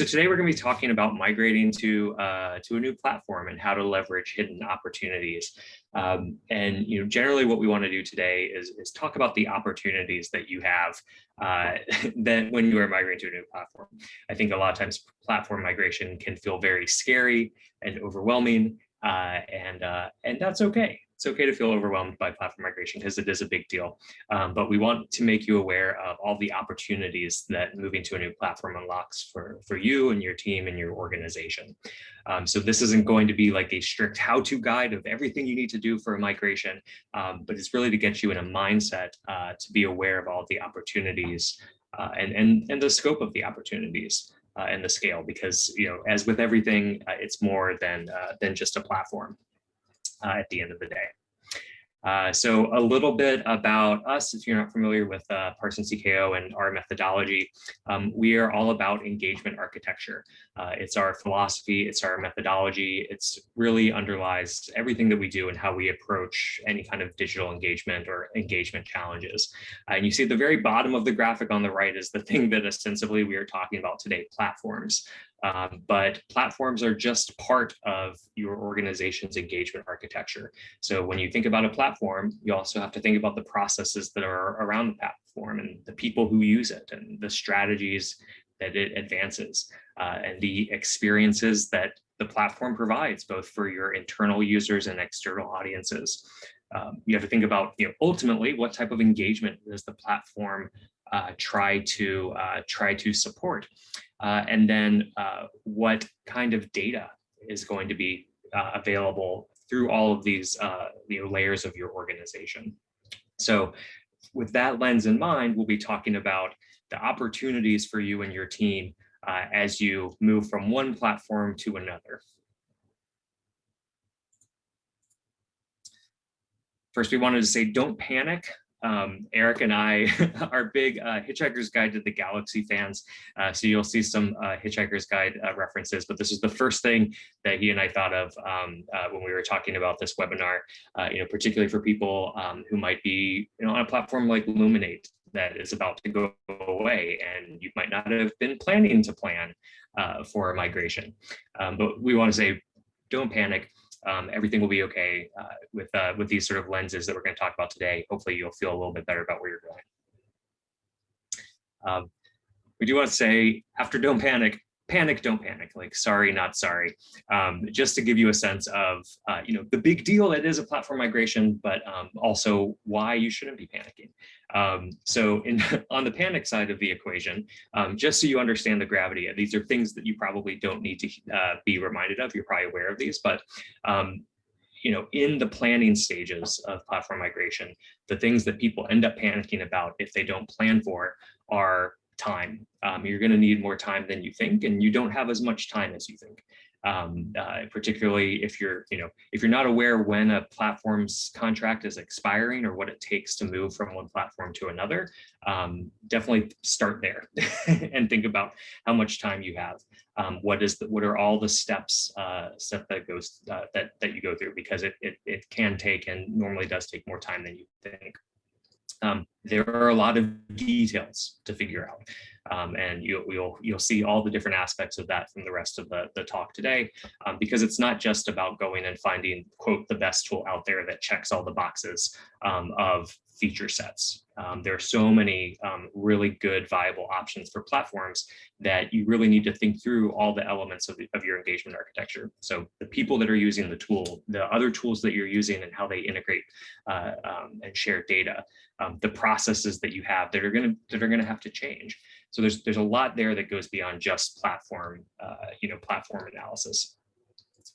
So today we're going to be talking about migrating to uh, to a new platform and how to leverage hidden opportunities. Um, and you know, generally, what we want to do today is is talk about the opportunities that you have uh, when you are migrating to a new platform. I think a lot of times platform migration can feel very scary and overwhelming, uh, and uh, and that's okay it's okay to feel overwhelmed by platform migration because it is a big deal. Um, but we want to make you aware of all the opportunities that moving to a new platform unlocks for, for you and your team and your organization. Um, so this isn't going to be like a strict how-to guide of everything you need to do for a migration, um, but it's really to get you in a mindset uh, to be aware of all the opportunities uh, and, and, and the scope of the opportunities. Uh, and the scale because you know as with everything uh, it's more than uh, than just a platform at the end of the day. Uh, so a little bit about us, if you're not familiar with uh, Parsons TKO and our methodology, um, we are all about engagement architecture. Uh, it's our philosophy, it's our methodology, it's really underlies everything that we do and how we approach any kind of digital engagement or engagement challenges. Uh, and you see at the very bottom of the graphic on the right is the thing that ostensibly we are talking about today, platforms. Um, but platforms are just part of your organization's engagement architecture. So when you think about a platform, you also have to think about the processes that are around the platform and the people who use it and the strategies that it advances uh, and the experiences that the platform provides both for your internal users and external audiences. Um, you have to think about, you know, ultimately what type of engagement does the platform uh, try to uh, try to support uh, and then uh, what kind of data is going to be uh, available through all of these you know, layers of your organization. So with that lens in mind, we'll be talking about the opportunities for you and your team as you move from one platform to another. First, we wanted to say, don't panic um, Eric and I are big uh, Hitchhiker's Guide to the Galaxy fans, uh, so you'll see some uh, Hitchhiker's Guide uh, references, but this is the first thing that he and I thought of um, uh, when we were talking about this webinar, uh, you know, particularly for people um, who might be you know, on a platform like Luminate that is about to go away and you might not have been planning to plan for a migration. Um, but we want to say, don't panic um, everything will be okay uh, with uh, with these sort of lenses that we're going to talk about today. Hopefully you'll feel a little bit better about where you're going. Um, we do want to say after don't panic, panic, don't panic, like sorry, not sorry, um, just to give you a sense of, uh, you know, the big deal that is a platform migration, but um, also why you shouldn't be panicking. Um, so in, on the panic side of the equation, um, just so you understand the gravity, of these are things that you probably don't need to uh, be reminded of, you're probably aware of these, but um, you know, in the planning stages of platform migration, the things that people end up panicking about if they don't plan for are time. Um, you're going to need more time than you think, and you don't have as much time as you think. Um, uh, particularly if you're, you know, if you're not aware when a platform's contract is expiring or what it takes to move from one platform to another, um, definitely start there and think about how much time you have. Um, what is the, what are all the steps uh, step that goes uh, that that you go through because it, it it can take and normally does take more time than you think um, there are a lot of details to figure out. Um, and you'll, you'll, you'll see all the different aspects of that from the rest of the, the talk today, um, because it's not just about going and finding, quote, the best tool out there that checks all the boxes um, of feature sets. Um, there are so many um, really good viable options for platforms that you really need to think through all the elements of, the, of your engagement architecture. So the people that are using the tool, the other tools that you're using and how they integrate uh, um, and share data, um, the processes that you have that are going to that are going to have to change. So there's there's a lot there that goes beyond just platform, uh, you know, platform analysis.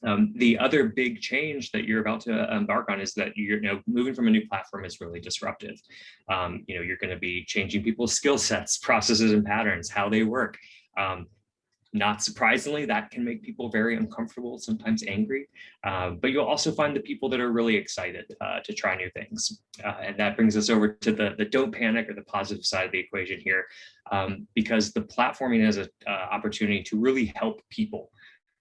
Um, the other big change that you're about to embark on is that you're you know, moving from a new platform is really disruptive. Um, you know, you're going to be changing people's skill sets, processes, and patterns, how they work. Um, not surprisingly, that can make people very uncomfortable, sometimes angry, uh, but you'll also find the people that are really excited uh, to try new things. Uh, and that brings us over to the, the don't panic or the positive side of the equation here, um, because the platforming has an uh, opportunity to really help people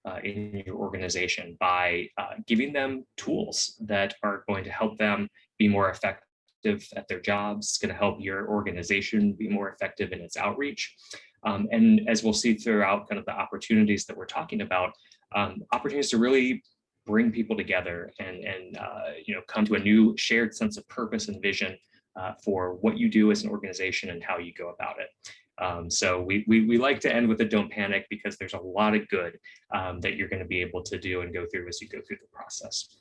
uh, in your organization by uh, giving them tools that are going to help them be more effective at their jobs. It's going to help your organization be more effective in its outreach. Um, and as we'll see throughout kind of the opportunities that we're talking about, um, opportunities to really bring people together and, and uh, you know, come to a new shared sense of purpose and vision uh, for what you do as an organization and how you go about it. Um, so we, we, we, like to end with a don't panic because there's a lot of good um, that you're going to be able to do and go through as you go through the process.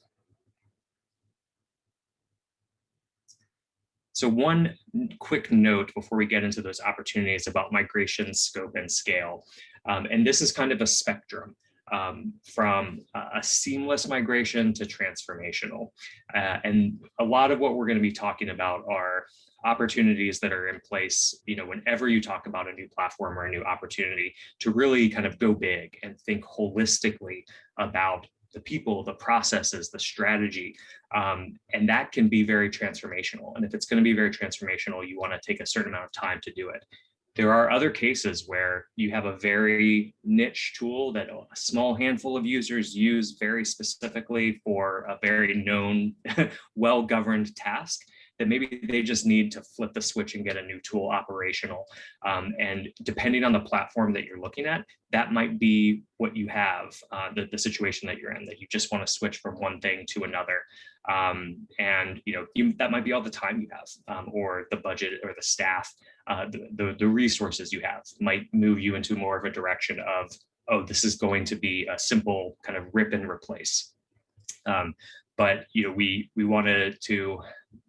So one quick note before we get into those opportunities about migration scope and scale. Um, and this is kind of a spectrum um, from a seamless migration to transformational. Uh, and a lot of what we're going to be talking about are opportunities that are in place, you know, whenever you talk about a new platform or a new opportunity to really kind of go big and think holistically about the people, the processes, the strategy, um, and that can be very transformational. And if it's going to be very transformational, you want to take a certain amount of time to do it. There are other cases where you have a very niche tool that a small handful of users use very specifically for a very known, well-governed task that maybe they just need to flip the switch and get a new tool operational. Um, and depending on the platform that you're looking at, that might be what you have, uh, the, the situation that you're in, that you just want to switch from one thing to another. Um, and you know you, that might be all the time you have, um, or the budget or the staff, uh, the, the, the resources you have might move you into more of a direction of, oh, this is going to be a simple kind of rip and replace. Um, but you know we we wanted to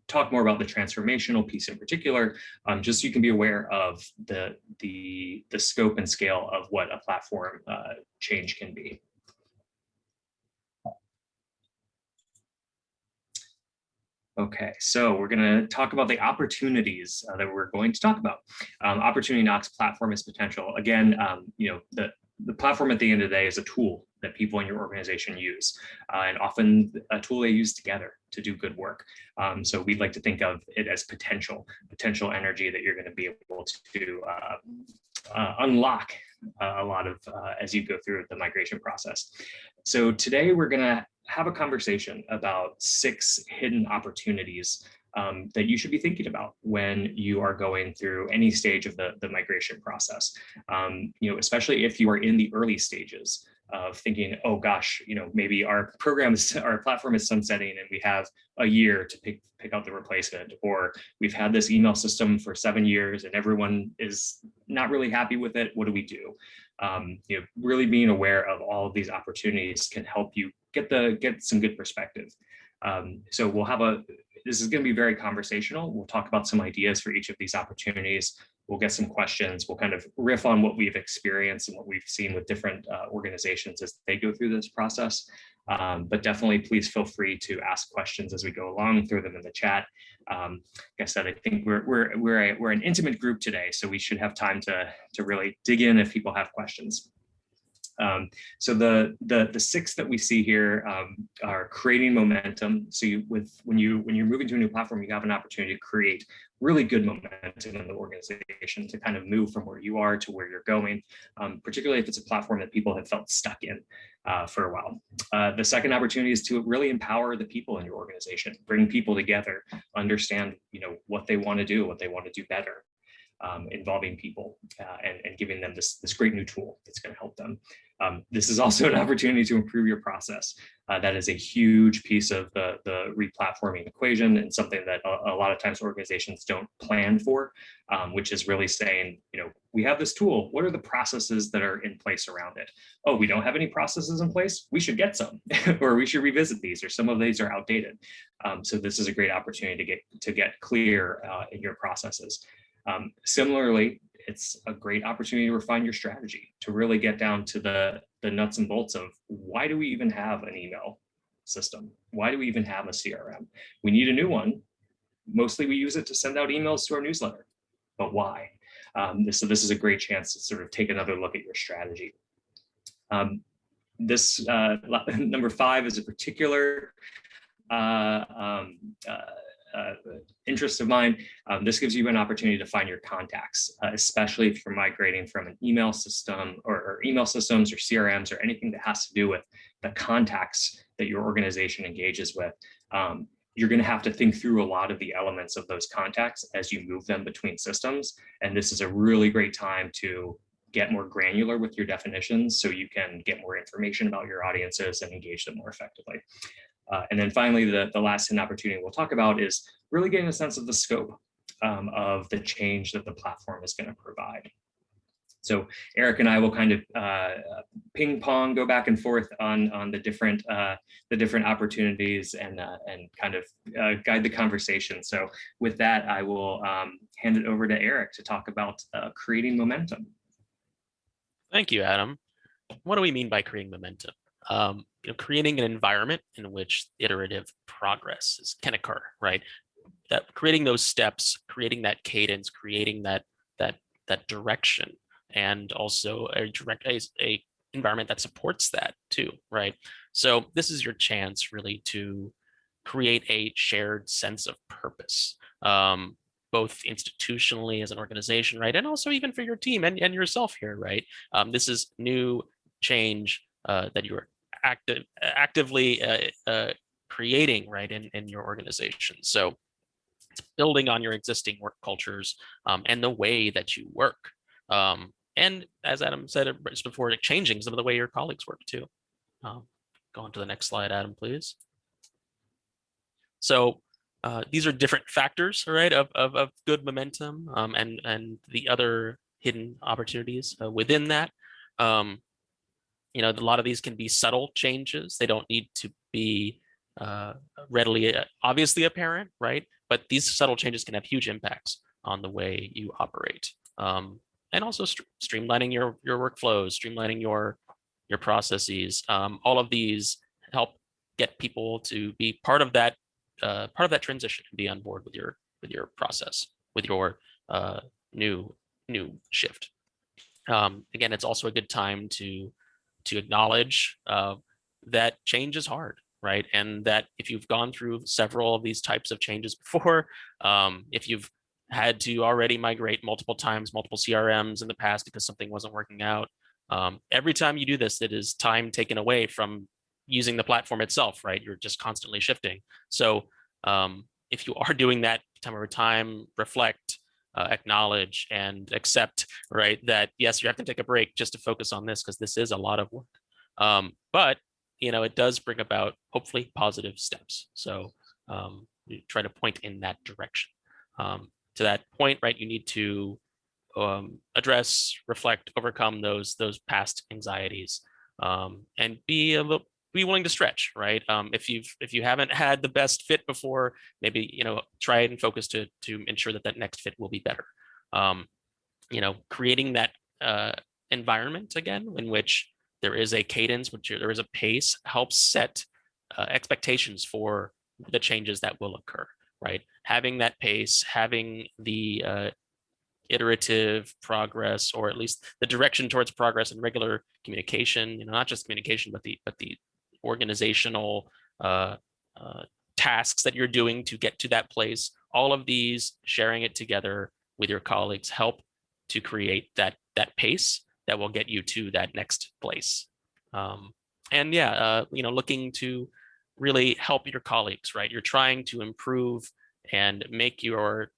talk more about the transformational piece in particular, um, just so you can be aware of the, the, the scope and scale of what a platform uh, change can be. Okay, so we're going to talk about the opportunities uh, that we're going to talk about. Um, Opportunity Knocks platform is potential. Again, um, you know, the, the platform at the end of the day is a tool that people in your organization use, uh, and often a tool they use together to do good work. Um, so we'd like to think of it as potential, potential energy that you're going to be able to uh, uh, unlock uh, a lot of uh, as you go through the migration process. So today we're going to have a conversation about six hidden opportunities um, that you should be thinking about when you are going through any stage of the, the migration process. Um, you know, especially if you are in the early stages of thinking, oh gosh, you know, maybe our program is, our platform is sunsetting and we have a year to pick, pick out the replacement, or we've had this email system for seven years and everyone is not really happy with it. What do we do? Um, you know, really being aware of all of these opportunities can help you get the get some good perspective. Um, so we'll have a this is going to be very conversational. We'll talk about some ideas for each of these opportunities. We'll get some questions. We'll kind of riff on what we've experienced and what we've seen with different uh, organizations as they go through this process. Um, but definitely please feel free to ask questions as we go along, throw them in the chat. Um, like I said, I think we're, we're, we're, a, we're an intimate group today, so we should have time to, to really dig in if people have questions. Um, so the, the the six that we see here um, are creating momentum. So you, with when you when you're moving to a new platform, you have an opportunity to create really good momentum in the organization to kind of move from where you are to where you're going, um, particularly if it's a platform that people have felt stuck in uh, for a while. Uh, the second opportunity is to really empower the people in your organization, bring people together, understand you know what they want to do, what they want to do better, um, involving people uh, and, and giving them this, this great new tool that's going to help them. Um, this is also an opportunity to improve your process. Uh, that is a huge piece of the, the replatforming equation and something that a, a lot of times organizations don't plan for, um, which is really saying, you know, we have this tool. What are the processes that are in place around it? Oh, we don't have any processes in place. We should get some, or we should revisit these, or some of these are outdated. Um, so this is a great opportunity to get to get clear uh, in your processes. Um, similarly, it's a great opportunity to refine your strategy, to really get down to the, the nuts and bolts of why do we even have an email system? Why do we even have a CRM? We need a new one. Mostly we use it to send out emails to our newsletter, but why? Um, this, so this is a great chance to sort of take another look at your strategy. Um, this uh, number five is a particular uh, um, uh, uh, interest of mine, um, this gives you an opportunity to find your contacts, uh, especially if you're migrating from an email system or, or, email systems or CRMs or anything that has to do with the contacts that your organization engages with. Um, you're going to have to think through a lot of the elements of those contacts as you move them between systems. And this is a really great time to get more granular with your definitions so you can get more information about your audiences and engage them more effectively. Uh, and then finally, the, the last hidden opportunity we'll talk about is really getting a sense of the scope um, of the change that the platform is going to provide. So Eric and I will kind of uh, ping pong, go back and forth on on the different uh, the different opportunities and uh, and kind of uh, guide the conversation. So with that, I will um, hand it over to Eric to talk about uh, creating momentum. Thank you, Adam. What do we mean by creating momentum? Um, you know, creating an environment in which iterative progress is, can occur, right? That creating those steps, creating that cadence, creating that that that direction and also a direct a, a environment that supports that too, right? So this is your chance really to create a shared sense of purpose, um, both institutionally as an organization, right? And also even for your team and, and yourself here, right? Um, this is new change uh, that you are active, actively uh, uh, creating, right, in, in your organization. So it's building on your existing work cultures um, and the way that you work. Um, and as Adam said just before, changing some of the way your colleagues work too. Um, go on to the next slide, Adam, please. So uh, these are different factors, right, of, of, of good momentum um, and, and the other hidden opportunities uh, within that. Um, you know, a lot of these can be subtle changes. They don't need to be uh, readily, uh, obviously apparent, right? But these subtle changes can have huge impacts on the way you operate. Um, and also st streamlining your your workflows, streamlining your your processes. Um, all of these help get people to be part of that uh, part of that transition and be on board with your with your process, with your uh, new new shift. Um, again, it's also a good time to to acknowledge uh, that change is hard, right? And that if you've gone through several of these types of changes before, um, if you've had to already migrate multiple times, multiple CRMs in the past because something wasn't working out. Um, every time you do this, it is time taken away from using the platform itself, right? You're just constantly shifting. So um, if you are doing that time over time, reflect, uh, acknowledge, and accept, right, that yes, you have to take a break just to focus on this because this is a lot of work. Um, but, you know, it does bring about hopefully positive steps. So um, you try to point in that direction. Um, to that point, right, you need to um, address, reflect, overcome those those past anxieties, um, and be a little be willing to stretch, right? Um, if you've if you haven't had the best fit before, maybe you know try and focus to to ensure that that next fit will be better. Um, you know, creating that uh, environment again in which there is a cadence, which there is a pace, helps set uh, expectations for the changes that will occur right? Having that pace, having the uh, iterative progress, or at least the direction towards progress and regular communication, you know, not just communication, but the but the organizational uh, uh, tasks that you're doing to get to that place. All of these, sharing it together with your colleagues, help to create that that pace that will get you to that next place. Um, and yeah, uh, you know, looking to really help your colleagues, right? You're trying to improve and make your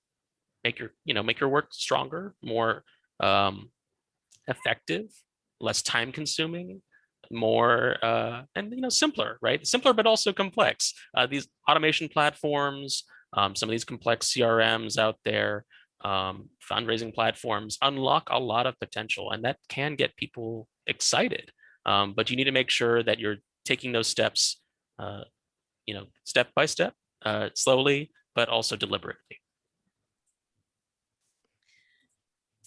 make your you know make your work stronger, more um, effective, less time consuming, more uh, and you know simpler, right? Simpler but also complex. Uh, these automation platforms, um, some of these complex CRMs out there, um, fundraising platforms unlock a lot of potential, and that can get people excited. Um, but you need to make sure that you're taking those steps uh, you know, step by step, uh, slowly, but also deliberately.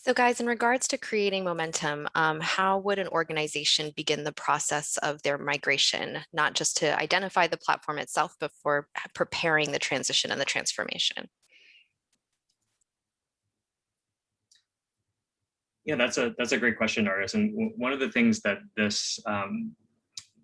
So guys, in regards to creating momentum, um, how would an organization begin the process of their migration, not just to identify the platform itself, but for preparing the transition and the transformation? Yeah, that's a that's a great question, Artis. And one of the things that this um,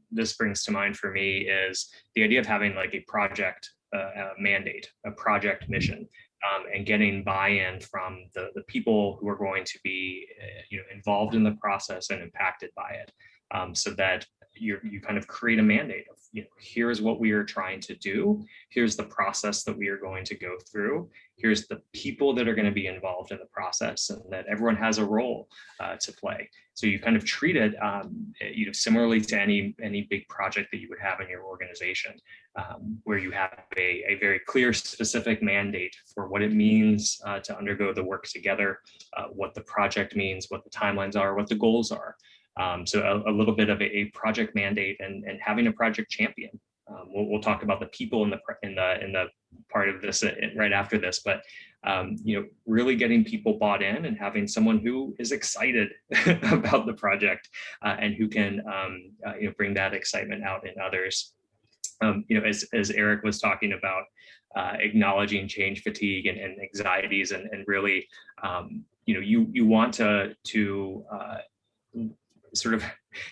this brings to mind for me is the idea of having like a project uh, a mandate, a project mission, um, and getting buy-in from the, the people who are going to be uh, you know, involved in the process and impacted by it. Um, so that you you kind of create a mandate of, you know, here's what we are trying to do. Here's the process that we are going to go through. Here's the people that are going to be involved in the process and that everyone has a role uh, to play. So you kind of treat it, um, you know, similarly to any any big project that you would have in your organization, um, where you have a, a very clear, specific mandate for what it means uh, to undergo the work together, uh, what the project means, what the timelines are, what the goals are. Um, so a, a, little bit of a, a, project mandate and, and having a project champion. Um, we'll, we'll, talk about the people in the in the in the part of this uh, right after this, but um, you know, really getting people bought in and having someone who is excited about the project uh, and who can um, uh, you know bring that excitement out in others. Um, you know, as as Eric was talking about, uh, acknowledging change fatigue and, and anxieties and, and really um, you know you you want to to uh, sort of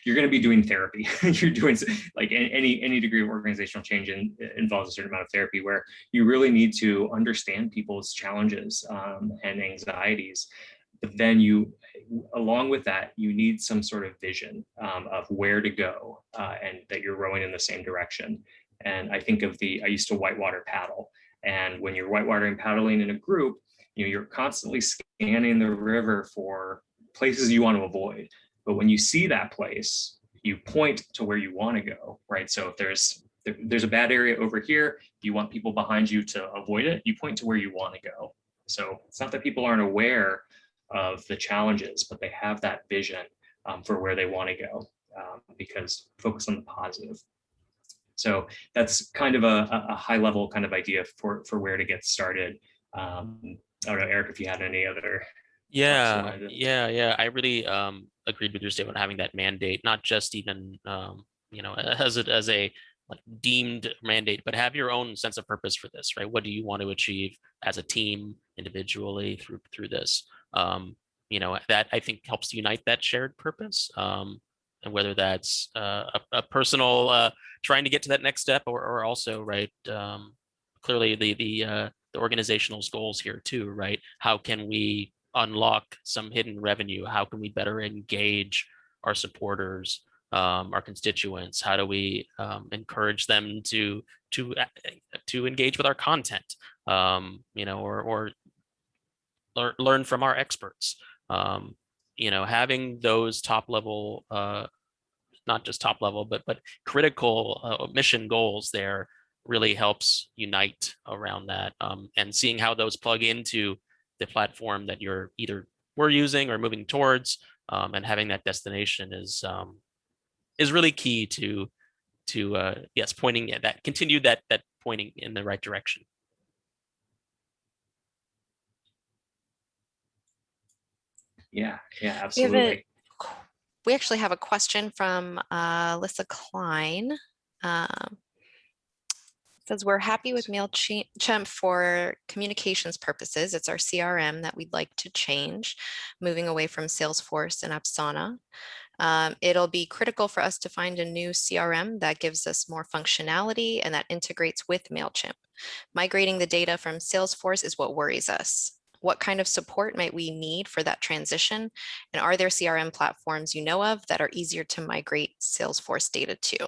you're going to be doing therapy. You're doing like any any degree of organizational change in, involves a certain amount of therapy where you really need to understand people's challenges um, and anxieties. But then you along with that you need some sort of vision um, of where to go uh, and that you're rowing in the same direction. And i think of the i used to whitewater paddle. And when you're whitewatering paddling in a group you know you're constantly scanning the river for places you want to avoid but when you see that place, you point to where you want to go, right? So if there's there's a bad area over here, you want people behind you to avoid it, you point to where you want to go. So it's not that people aren't aware of the challenges, but they have that vision um, for where they want to go um, because focus on the positive. So that's kind of a, a, high level kind of idea for, for where to get started. Um, I don't know, Eric, if you had any other yeah yeah yeah i really um agreed with your statement having that mandate not just even um you know as it as a like deemed mandate but have your own sense of purpose for this right? What do you want to achieve as a team individually through through this? Um you know that i think helps unite that shared purpose um and whether that's uh, a, a personal uh trying to get to that next step or, or also right um clearly the the uh the organizational goals here too right? How can we unlock some hidden revenue? How can we better engage our supporters, um, our constituents? How do we um, encourage them to to to engage with our content? Um, you know, or or learn learn from our experts. Um, you know, having those top level, uh, not just top level, but but critical uh, mission goals there really helps unite around that um, and seeing how those plug into the platform that you're either we're using or moving towards um, and having that destination is um, is really key to to uh, yes pointing at that continue that that pointing in the right direction. Yeah yeah absolutely we, a, we actually have a question from uh, Lissa Klein um, says we're happy with MailChimp for communications purposes. It's our CRM that we'd like to change, moving away from Salesforce and Asana. Um, it'll be critical for us to find a new CRM that gives us more functionality and that integrates with MailChimp. Migrating the data from Salesforce is what worries us. What kind of support might we need for that transition? And are there CRM platforms you know of that are easier to migrate Salesforce data to?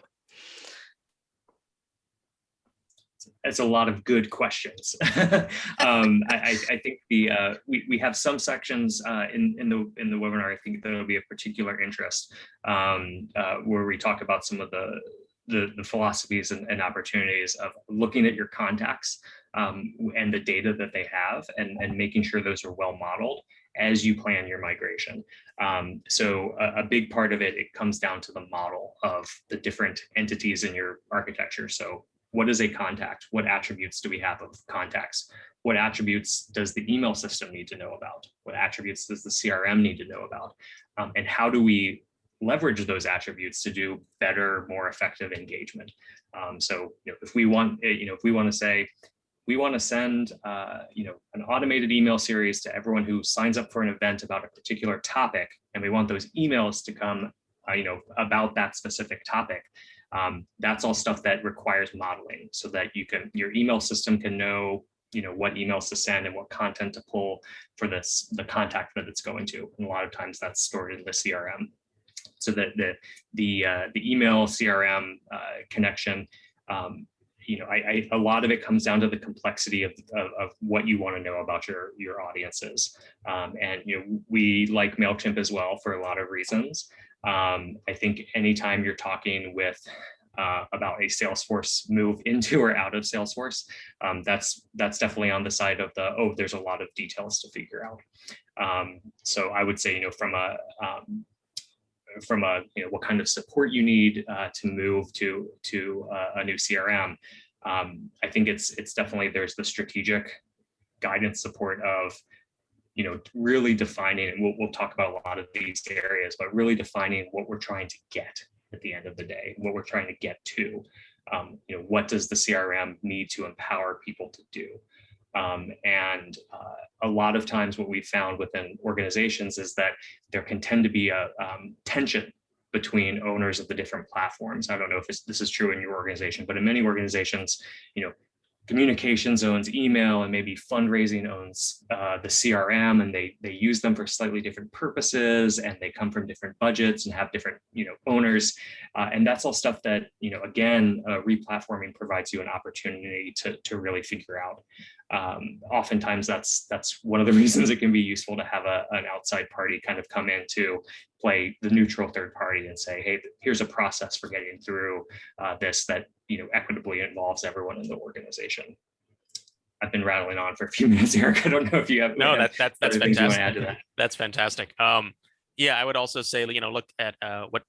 It's a lot of good questions. um, I, I, think the uh, we, we have some sections uh, in, in the in the webinar, I think that'll be of particular interest um, uh, where we talk about some of the the, the philosophies and, and, opportunities of looking at your contacts um, and the data that they have and, and making sure those are well modeled as you plan your migration. Um, so a, a, big part of it, it comes down to the model of the different entities in your architecture. So what is a contact? What attributes do we have of contacts? What attributes does the email system need to know about? What attributes does the CRM need to know about? Um, and how do we leverage those attributes to do better, more effective engagement? Um, so you know, if we want, eh, you know, if we want to say, we want to send, uh, you know, an automated email series to everyone who signs up for an event about a particular topic, and we want those emails to come, uh, you know, about that specific topic um, that's all stuff that requires modeling so that you can your email system can know you know what emails to send and what content to pull for this the contact that it's going to and a lot of times that's stored in the crm so that the the uh, the email CRM uh, connection, um, you know, I, I, a lot of it comes down to the complexity of, of, of what you want to know about your your audiences. Um, and you know, we like Mailchimp as well for a lot of reasons. Um, I think anytime you're talking with uh, about a Salesforce move into or out of Salesforce, um, that's that's definitely on the side of the oh, there's a lot of details to figure out. Um, so I would say, you know, from a um, from a you know what kind of support you need uh, to move to to uh, a new CRM. Um, I think it's it's definitely there's the strategic guidance support of you know really defining and we'll, we'll talk about a lot of these areas but really defining what we're trying to get at the end of the day what we're trying to get to um, you know what does the crm need to empower people to do um, and uh, a lot of times what we found within organizations is that there can tend to be a um, tension between owners of the different platforms. I don't know if this, this is true in your organization, but in many organizations, you know, communications owns email and maybe fundraising owns uh, the CRM and they they use them for slightly different purposes and they come from different budgets and have different you know owners. Uh, and that's all stuff that you know again uh, replatforming provides you an opportunity to to really figure out. Um, oftentimes that's that's one of the reasons it can be useful to have a, an outside party kind of come in to play the neutral third party and say, hey, here's a process for getting through uh, this that you know equitably involves everyone in the organization. I've been rattling on for a few minutes, Eric. I don't know if you have no. That, that that's fantastic. That. That's fantastic. Um, yeah, I would also say, you know, look at uh, what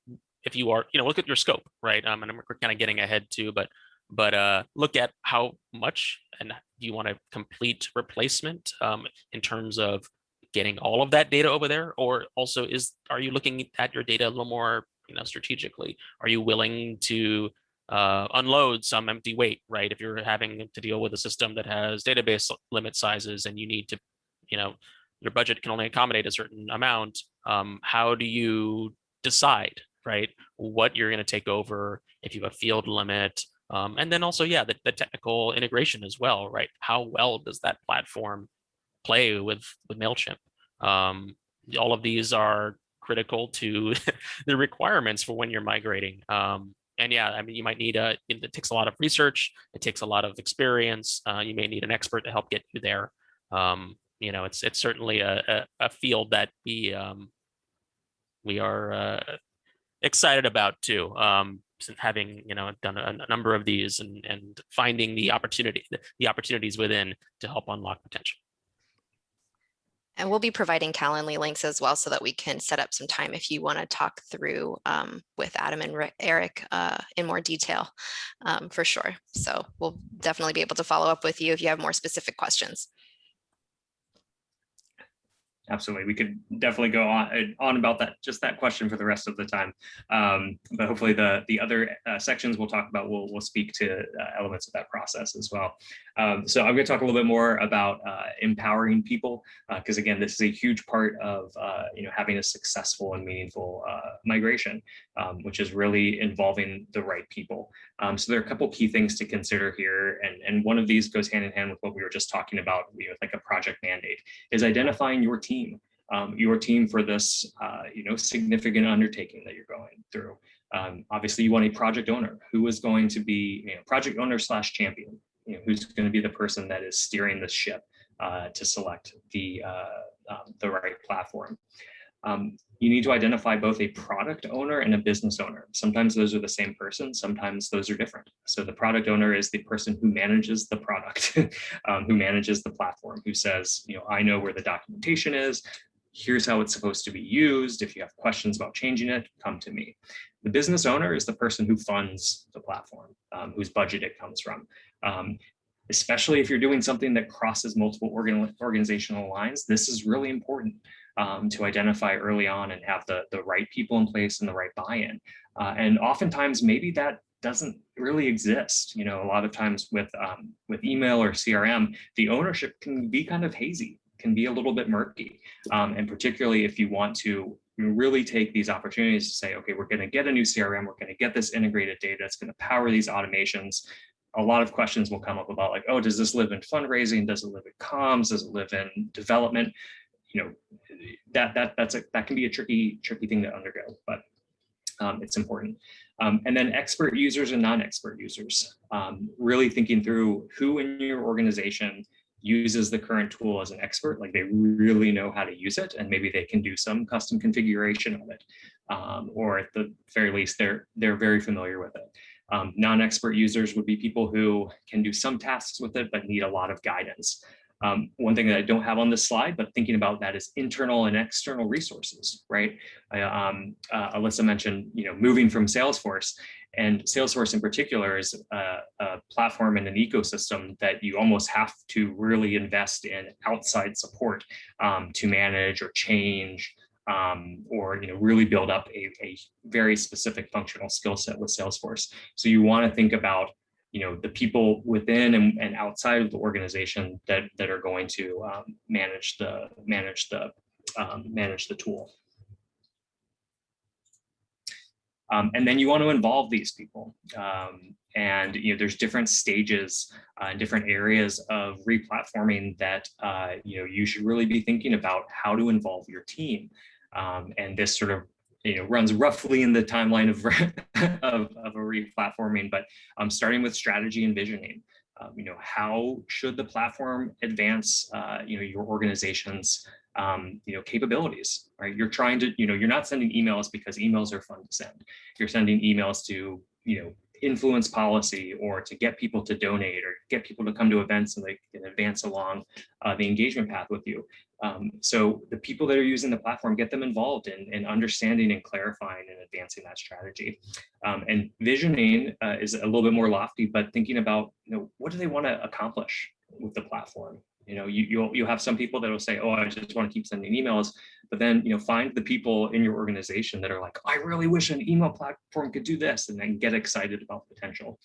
if you are, you know, look at your scope, right? Um, and we're kind of getting ahead too, but but uh, look at how much and do you want a complete replacement um, in terms of getting all of that data over there or also is are you looking at your data a little more you know strategically are you willing to uh, unload some empty weight right if you're having to deal with a system that has database limit sizes and you need to you know your budget can only accommodate a certain amount um, how do you decide right what you're going to take over if you have a field limit um, and then also, yeah, the, the technical integration as well, right? How well does that platform play with, with MailChimp? Um, all of these are critical to the requirements for when you're migrating. Um, and yeah, I mean, you might need a, it takes a lot of research, it takes a lot of experience. Uh, you may need an expert to help get you there. Um, you know, it's it's certainly a, a, a field that we um, we are uh, excited about too. Um, having you know done a, a, number of these and and finding the opportunity the, the opportunities within to help unlock potential. And we'll be providing Calendly links as well so that we can set up some time if you want to talk through um, with Adam and Eric uh, in more detail um, for sure. So we'll definitely be able to follow up with you if you have more specific questions absolutely. We could definitely go on, uh, on about that, just that question for the rest of the time. Um, but hopefully the, the other uh, sections we'll talk about, we'll, we'll speak to uh, elements of that process as well. Um, so I'm going to talk a little bit more about uh, empowering people, because uh, again, this is a huge part of uh, you know having a successful and meaningful migration, um, which is really involving the right people. Um, so there are a couple key things to consider here, and, and one of these goes hand in hand with what we were just talking about, know, like a project mandate, is identifying your team team, um, your team for this, uh, you know, significant undertaking that you're going through. Um, obviously, you want a project owner who is going to be, you know, project owner slash champion, you know, who's going to be the person that is steering the ship uh, to select the uh, um, the right platform. Um, you need to identify both a product owner and a business owner. Sometimes those are the same person, sometimes those are different. So the product owner is the person who manages the product, um, who manages the platform, who says, you know, I know where the documentation is, here's how it's supposed to be used. If you have questions about changing it, come to me. The business owner is the person who funds the platform, um, whose budget it comes from. Um, especially if you're doing something that crosses multiple organ organizational lines, this is really important um, to identify early on and have the, the right people in place and the right buy-in. Uh, and oftentimes maybe that doesn't really exist. You know, a lot of times with, um, with email or CRM, the ownership can be kind of hazy, can be a little bit murky. Um, and particularly if you want to really take these opportunities to say, okay, we're going to get a new CRM, we're going to get this integrated data, it's going to power these automations. A lot of questions will come up about like, oh, does this live in fundraising? Does it live in comms? Does it live in development? You know, that that that's a that can be a tricky tricky thing to undergo but Um, it's important. Um, and then expert users and non-expert users, um, really thinking through who in your organization uses the current tool as an expert, like they really know how to use it, and maybe they can do some custom configuration of it, um, or at the very least, they're they're very familiar with it. Um, Non-expert users would be people who can do some tasks with it, but need a lot of guidance. Um, one thing that I don't have on this slide, but thinking about that is internal and external resources, right? I, um, uh, Alyssa mentioned, you know, moving from Salesforce and Salesforce in particular is a, a, platform and an ecosystem that you almost have to really invest in outside support um, to manage or change um, or you know really build up a, a very specific functional skill set with Salesforce. So you want to think about you know the people within and, and outside of the organization that that are going to um, manage the manage the um, manage the tool. Um, and then you want to involve these people. Um, and you know, there's different stages uh, and different areas of replatforming that uh, you know you should really be thinking about how to involve your team. Um, and this sort of you know runs roughly in the timeline of of, of a replatforming, but um, starting with strategy and visioning. Um, you know, how should the platform advance, uh, you know, your organization's um, you know, capabilities, right? You're trying to, you know, you're not sending emails because emails are fun to send. You're sending emails to, you know, influence policy or to get people to donate or get people to come to events and they can advance along uh, the engagement path with you. Um, so the people that are using the platform, get them involved in, in understanding and clarifying and advancing that strategy. Um, and visioning uh, is a little bit more lofty, but thinking about, you know, what do they want to accomplish with the platform? You know, you, you'll, you'll have some people that will say, oh, I just want to keep sending emails. But then, you know, find the people in your organization that are like, I really wish an email platform could do this and then get excited about potential.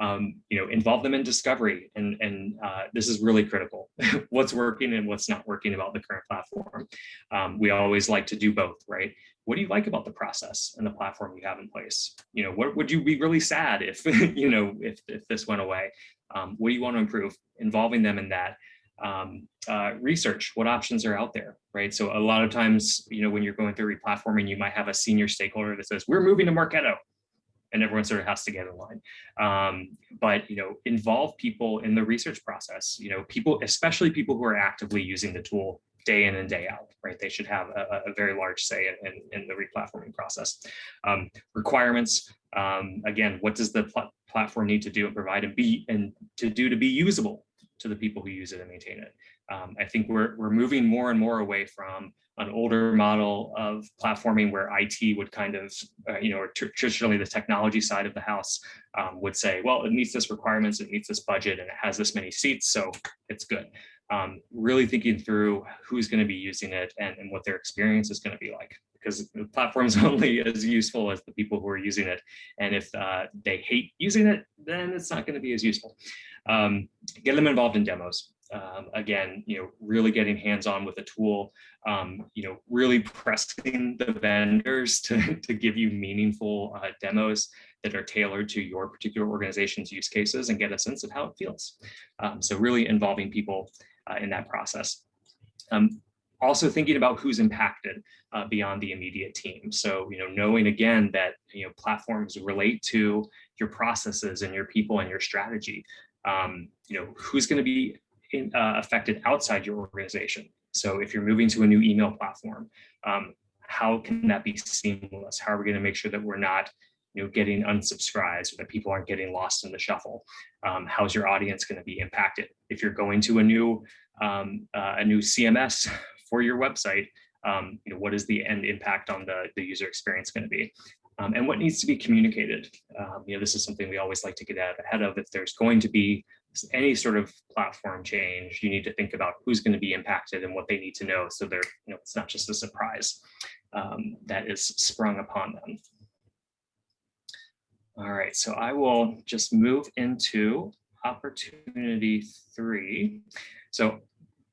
Um, you know, involve them in discovery. And, and uh, this is really critical. what's working and what's not working about the current platform. Um, we always like to do both, right? What do you like about the process and the platform you have in place? You know, what would you be really sad if, you know, if, if this went away? Um, what do you want to improve? Involving them in that um, uh, research what options are out there, right? So a lot of times, you know, when you're going through replatforming, you might have a senior stakeholder that says, we're moving to Marketo, and everyone sort of has to get in line. Um, but, you know, involve people in the research process, you know, people, especially people who are actively using the tool day in and day out, right? They should have a, a very large say in, in, in the replatforming process. Um, requirements, um, again, what does the pl platform need to do and provide and be and to do to be usable to the people who use it and maintain it. Um, I think we're, we're moving more and more away from an older model of platforming where IT would kind of, uh, you know, traditionally the technology side of the house um, would say, well, it meets this requirements, it meets this budget, and it has this many seats, so it's good. Um, really thinking through who's going to be using it and, and what their experience is going to be like because the platform's only as useful as the people who are using it. And if uh, they hate using it, then it's not going to be as useful. Um, get them involved in demos. Um, again, you know, really getting hands-on with the tool, um, you know, really pressing the vendors to, to give you meaningful uh, demos that are tailored to your particular organization's use cases and get a sense of how it feels. Um, so really involving people uh, in that process. Um, also thinking about who's impacted uh, beyond the immediate team. So, you know, knowing again that, you know, platforms relate to your processes and your people and your strategy. Um, you know, who's going to be in, uh, affected outside your organization. So if you're moving to a new email platform, um, how can that be seamless? How are we going to make sure that we're not you know, getting unsubscribes or that people aren't getting lost in the shuffle? Um, how's your audience going to be impacted? If you're going to a new um, uh, a new CMS for your website, um, you know, what is the end impact on the, the user experience going to be? Um, and what needs to be communicated. Um, you know, this is something we always like to get out ahead of. If there's going to be any sort of platform change, you need to think about who's going to be impacted and what they need to know. So they're, you know, it's not just a surprise um, that is sprung upon them. All right, so I will just move into opportunity three. So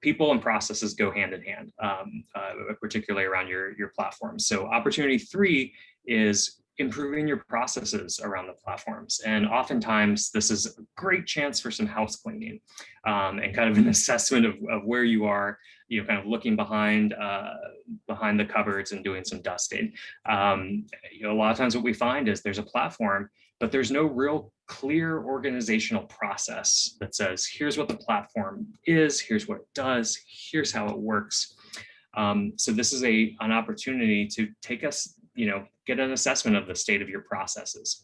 people and processes go hand in hand, um, uh, particularly around your, your platform. So opportunity three is improving your processes around the platforms. And oftentimes this is a great chance for some house cleaning um, and kind of an assessment of, of where you are, you know, kind of looking behind uh, behind the cupboards and doing some dusting. Um, you know, a lot of times what we find is there's a platform, but there's no real clear organizational process that says, here's what the platform is, here's what it does, here's how it works. Um, so this is a an opportunity to take us, you know, get an assessment of the state of your processes.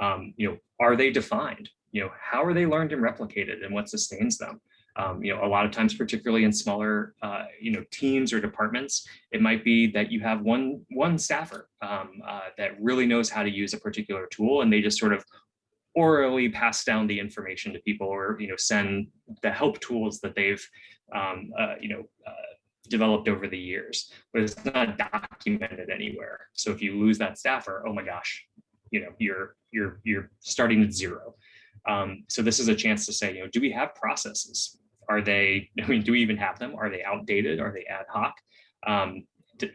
Um, you know, are they defined? You know, how are they learned and replicated and what sustains them? Um, you know, a lot of times, particularly in smaller, uh, you know, teams or departments, it might be that you have one one staffer um, uh, that really knows how to use a particular tool, and they just sort of orally pass down the information to people, or you know, send the help tools that they've, um, uh, you know, uh, developed over the years, but it's not documented anywhere. So if you lose that staffer, oh my gosh, you know, you're you're you're starting at zero. Um, so this is a chance to say, you know, do we have processes? Are they, I mean, do we even have them? Are they outdated? Are they ad hoc? Um,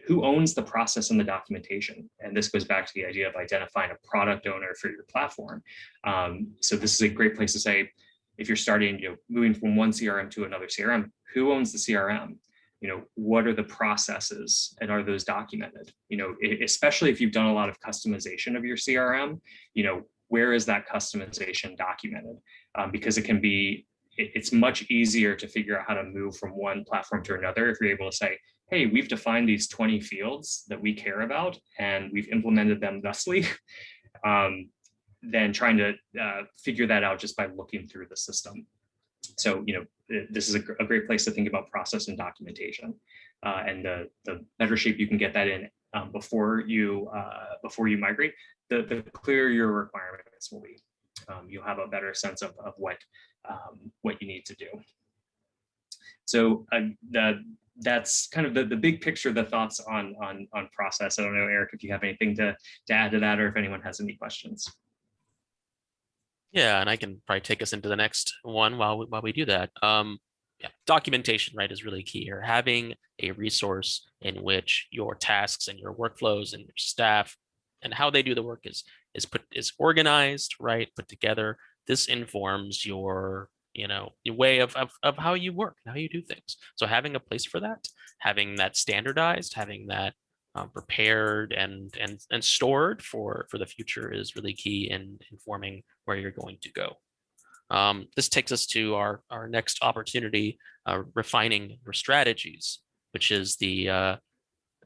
who owns the process and the documentation? And this goes back to the idea of identifying a product owner for your platform. Um, so this is a great place to say, if you're starting, you know, moving from one CRM to another CRM, who owns the CRM? You know, what are the processes and are those documented? You know, especially if you've done a lot of customization of your CRM, you know, where is that customization documented? Um, because it can be, it, it's much easier to figure out how to move from one platform to another if you're able to say, hey, we've defined these 20 fields that we care about and we've implemented them thusly. um, than trying to uh, figure that out just by looking through the system. So, you know, this is a, a, great place to think about process and documentation uh, and the, the better shape you can get that in um, before you uh, before you migrate, the, the clearer your requirements will be. Um, you'll have a better sense of, of what um, what you need to do. So uh, the, that's kind of the, the big picture, the thoughts on, on, on process. I don't know, Eric, if you have anything to, to add to that or if anyone has any questions. Yeah, and I can probably take us into the next one while we, while we do that. Um, yeah, documentation, right, is really key here. Having a resource in which your tasks and your workflows and your staff and how they do the work is is put is organized, right, put together. This informs your you know your way of, of of how you work and how you do things. So having a place for that, having that standardized, having that um, prepared and and and stored for for the future is really key in informing where you're going to go. Um, this takes us to our our next opportunity, uh, refining your strategies, which is the uh,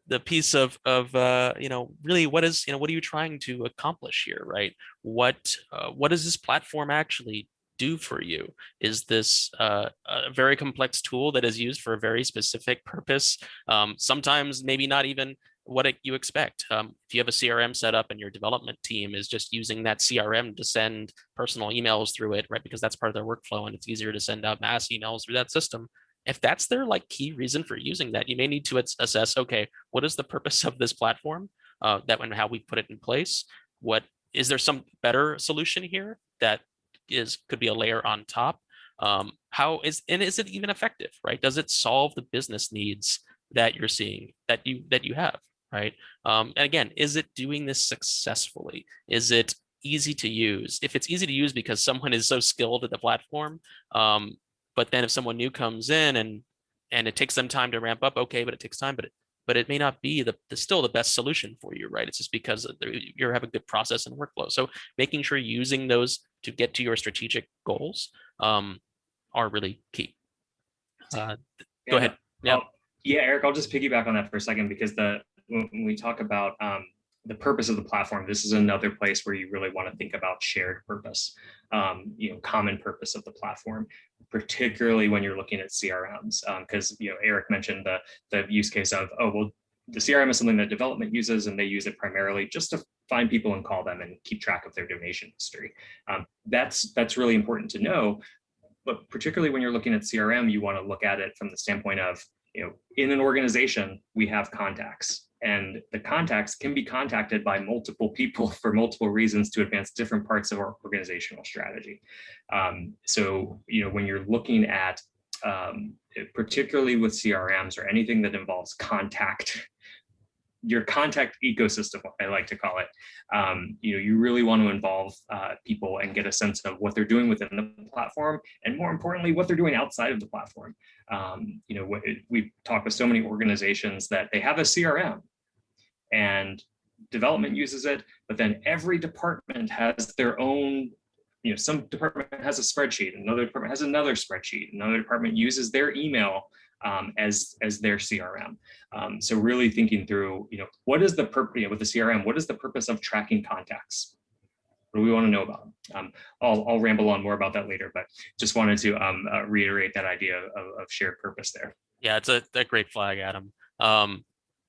the piece of of uh, you know really what is you know what are you trying to accomplish here, right? What uh, what does this platform actually do for you? Is this uh, a very complex tool that is used for a very specific purpose? Um, sometimes maybe not even what you expect. Um, if you have a CRM set up and your development team is just using that CRM to send personal emails through it, right? Because that's part of their workflow and it's easier to send out mass emails through that system. If that's their like key reason for using that, you may need to assess, okay, what is the purpose of this platform? Uh, that and how we put it in place. What is there some better solution here that is could be a layer on top? Um, how is and is it even effective, right? Does it solve the business needs that you're seeing that you that you have? Right? Um, and again, is it doing this successfully? Is it easy to use? If it's easy to use because someone is so skilled at the platform, um, but then if someone new comes in and and it takes them time to ramp up, okay, but it takes time, but it, but it may not be the, the still the best solution for you, right? It's just because you have a good process and workflow. So making sure using those to get to your strategic goals um, are really key. Uh, yeah. Go ahead. Yeah. yeah, Eric, I'll just piggyback on that for a second because the when we talk about um, the purpose of the platform, this is another place where you really want to think about shared purpose, um, you know, common purpose of the platform, particularly when you're looking at CRMs, because um, you know Eric mentioned the the use case of oh well the CRM is something that development uses and they use it primarily just to find people and call them and keep track of their donation history. Um, that's that's really important to know, but particularly when you're looking at CRM, you want to look at it from the standpoint of you know in an organization we have contacts and the contacts can be contacted by multiple people for multiple reasons to advance different parts of our organizational strategy. Um, so, you know, when you're looking at, um, particularly with CRMs or anything that involves contact, your contact ecosystem, I like to call it. Um, you know, you really want to involve uh, people and get a sense of what they're doing within the platform, and more importantly, what they're doing outside of the platform. Um, you know, we've talked with so many organizations that they have a CRM, and development uses it, but then every department has their own you know, some department has a spreadsheet, another department has another spreadsheet, another department uses their email um, as as their CRM. Um, so really thinking through, you know, what is the purpose you know, with the CRM? What is the purpose of tracking contacts? What do we want to know about? Um, I'll, I'll ramble on more about that later, but just wanted to um, uh, reiterate that idea of, of, shared purpose there. Yeah, it's a, a great flag, Adam.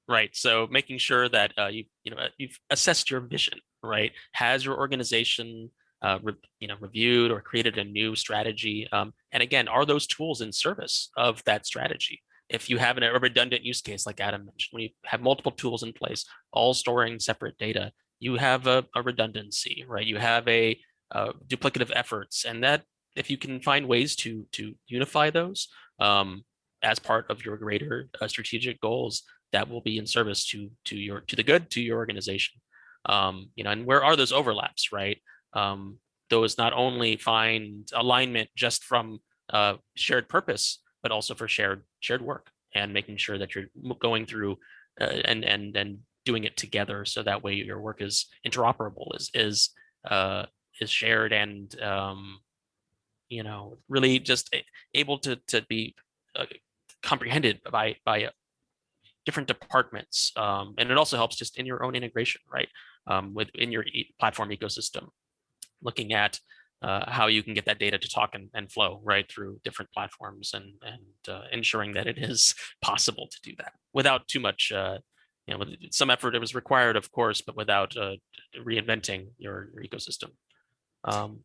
Right. So making sure that uh, you you know you've assessed your vision. Right. Has your organization uh, you know, reviewed or created a new strategy? Um, and again, are those tools in service of that strategy? If you have an, a redundant use case, like Adam mentioned, when you have multiple tools in place, all storing separate data, you have a, a redundancy, right? You have a uh, duplicative efforts, and that if you can find ways to to unify those um, as part of your greater uh, strategic goals, that will be in service to to your to the good to your organization. Um, you know, and where are those overlaps, right? um, those not only find alignment just from uh, shared purpose, but also for shared shared work and making sure that you're going through uh, and and and doing it together so that way your work is interoperable is is uh, is shared and um, you know really just able to to be uh, comprehended by by different departments um, and it also helps just in your own integration right um, within your e platform ecosystem looking at uh, how you can get that data to talk and, and flow right through different platforms and, and uh, ensuring that it is possible to do that without too much, uh, you know, some effort it was required, of course, but without uh, reinventing your, your ecosystem. Um,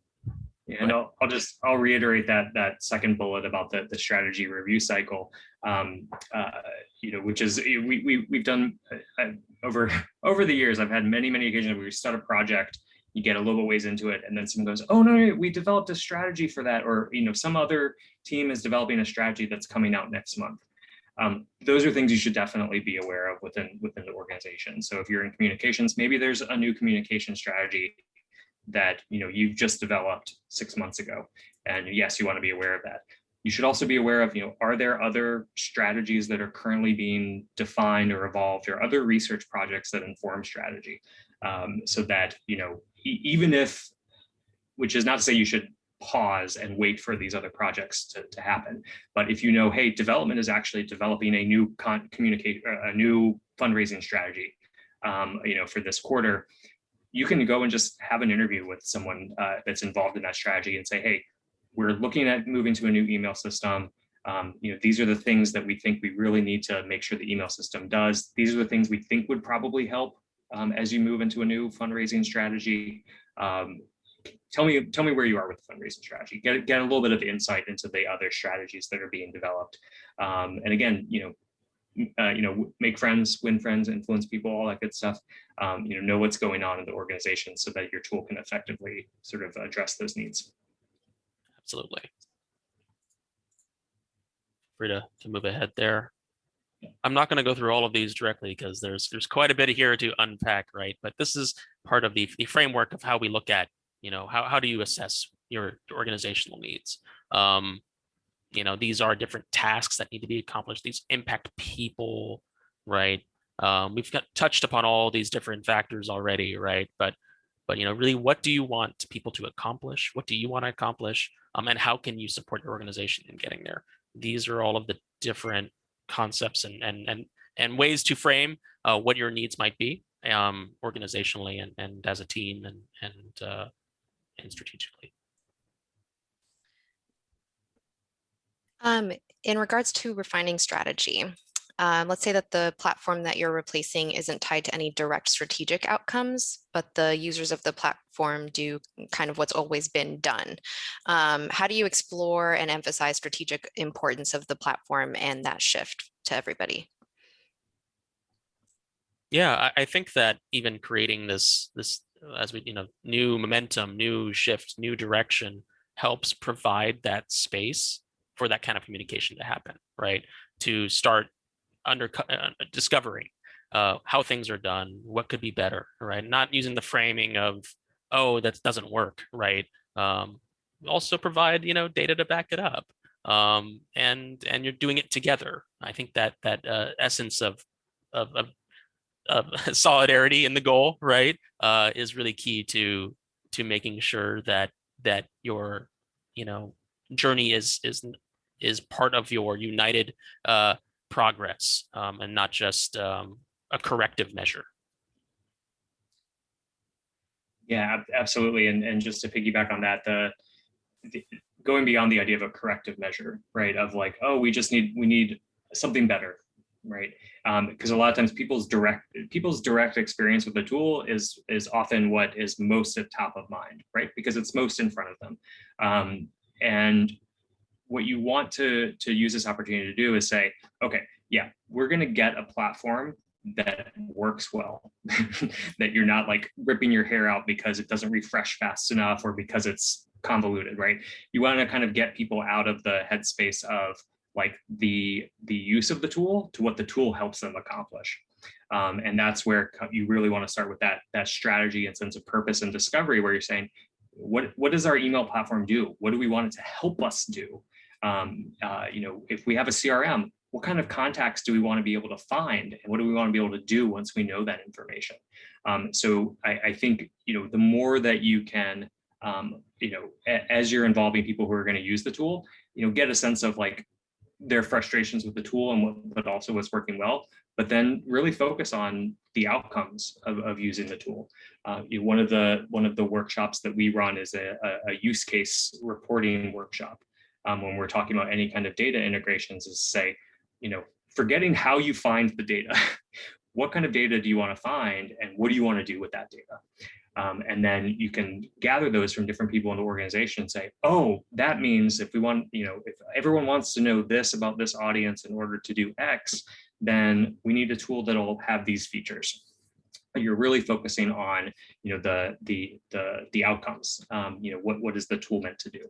and I'll, I'll, just I'll reiterate that that second bullet about the, the strategy review cycle, um, uh, you know, which is we, we we've done uh, over over the years. I've had many many occasions where we start a project you get a little bit ways into it and then someone goes oh no, no we developed a strategy for that or you know some other team is developing a strategy that's coming out next month. Um, those are things you should definitely be aware of within within the organization. So if you're in communications maybe there's a new communication strategy that you know you've just developed six months ago and yes you want to be aware of that you should also be aware of you know are there other strategies that are currently being defined or evolved or other research projects that inform strategy um, so that you know even if, which is not to say you should pause and wait for these other projects to, to happen. But if you know, hey, development is actually developing a new communicate, a new fundraising strategy, um, you know, for this quarter, you can go and just have an interview with someone uh, that's involved in that strategy and say, hey, we're looking at moving to a new email system. Um, you know, these are the things that we think we really need to make sure the email system does. These are the things we think would probably help um, as you move into a new fundraising strategy. Um, tell me tell me where you are with the fundraising strategy. Get get a little bit of insight into the other strategies that are being developed. Um, and again, you know. Uh, you know, make friends, win friends, influence people, all that good stuff. Um, you know, know what's going on in the organization so that your tool can effectively sort of address those needs. Absolutely. Free to, to move ahead there. I'm not going to go through all of these directly because there's there's quite a bit here to unpack, right? But this is part of the, the framework of how we look at, you know, how, how do you assess your organizational needs? Um, you know, these are different tasks that need to be accomplished. These impact people, right? Um, we've got touched upon all these different factors already, right? But but you know, really, what do you want people to accomplish? What do you want to accomplish? Um, and how can you support your organization in getting there? These are all of the different concepts and and and and ways to frame uh, what your needs might be um, organizationally and and as a team and and uh, and strategically. Um, in regards to refining strategy, um, let's say that the platform that you're replacing isn't tied to any direct strategic outcomes, but the users of the platform do kind of what's always been done. Um, how do you explore and emphasize strategic importance of the platform and that shift to everybody? Yeah, I, I think that even creating this, this as we, you know, new momentum, new shift, new direction helps provide that space for that kind of communication to happen, right? To start under uh, discovering uh, how things are done, what could be better, right? Not using the framing of, oh, that doesn't work, right? Um, also provide, you know, data to back it up. Um, and and you're doing it together. I think that that uh, essence of of, of of solidarity in the goal, right, uh, is really key to to making sure that that your you know journey is is is part of your united uh, progress um, and not just um, a corrective measure. Yeah, absolutely. And, and just to piggyback on that, the, the going beyond the idea of a corrective measure, right? Of like, oh, we just need we need something better, right? Because a lot of times people's direct people's direct experience with the tool is is often what is most at top of mind, right? Because it's most in front of them. Um, and what you want to to use this opportunity to do is say, okay, yeah, we're going to get a platform that works well, that you're not like ripping your hair out because it doesn't refresh fast enough or because it's convoluted, right? You want to kind of get people out of the headspace of like the the use of the tool to what the tool helps them accomplish. Um, and that's where you really want to start with that that strategy and sense of purpose and discovery where you're saying, what what does our email platform do? What do we want it to help us do? Um, uh, you know, if we have a CRM, what kind of contacts do we want to be able to find and what do we want to be able to do once we know that information? Um, so I, I, think you know the more that you can um, you know as you're involving people who are going to use the tool you know get a sense of like their frustrations with the tool and what but also what's working well but then really focus on the outcomes of, of using the tool. Uh, you know, one of the one of the workshops that we run is a, a use case reporting workshop um, when we're talking about any kind of data integrations is say you know, forgetting how you find the data. what kind of data do you want to find and what do you want to do with that data? Um, and then you can gather those from different people in the organization and say, oh, that means if we want, you know, if everyone wants to know this about this audience in order to do X, then we need a tool that'll have these features. You're really focusing on, you know, the the the the outcomes. Um, you know, what what is the tool meant to do?